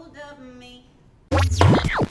hold of me.